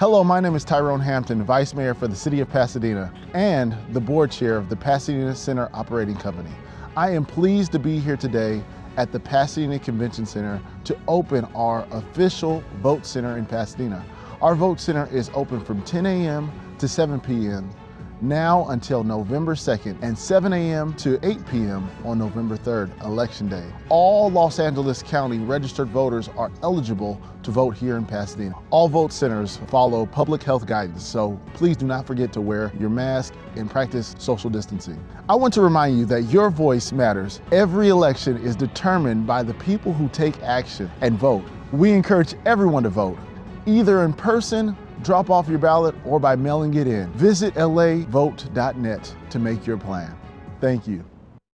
Hello, my name is Tyrone Hampton, Vice Mayor for the City of Pasadena and the Board Chair of the Pasadena Center Operating Company. I am pleased to be here today at the Pasadena Convention Center to open our official Vote Center in Pasadena. Our Vote Center is open from 10 a.m. to 7 p.m now until November 2nd and 7 a.m. to 8 p.m. on November 3rd, Election Day. All Los Angeles County registered voters are eligible to vote here in Pasadena. All vote centers follow public health guidance, so please do not forget to wear your mask and practice social distancing. I want to remind you that your voice matters. Every election is determined by the people who take action and vote. We encourage everyone to vote, either in person drop off your ballot, or by mailing it in. Visit lavote.net to make your plan. Thank you.